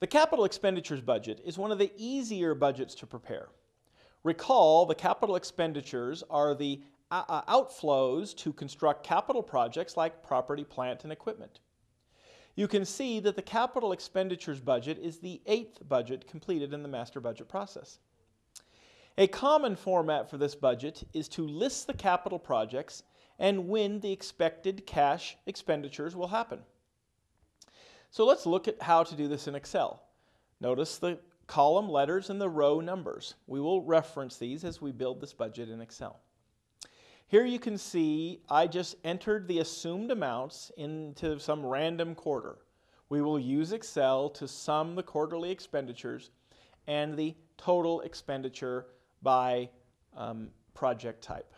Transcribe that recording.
The capital expenditures budget is one of the easier budgets to prepare. Recall the capital expenditures are the uh, uh, outflows to construct capital projects like property, plant, and equipment. You can see that the capital expenditures budget is the eighth budget completed in the master budget process. A common format for this budget is to list the capital projects and when the expected cash expenditures will happen. So let's look at how to do this in Excel. Notice the column letters and the row numbers. We will reference these as we build this budget in Excel. Here you can see I just entered the assumed amounts into some random quarter. We will use Excel to sum the quarterly expenditures and the total expenditure by um, project type.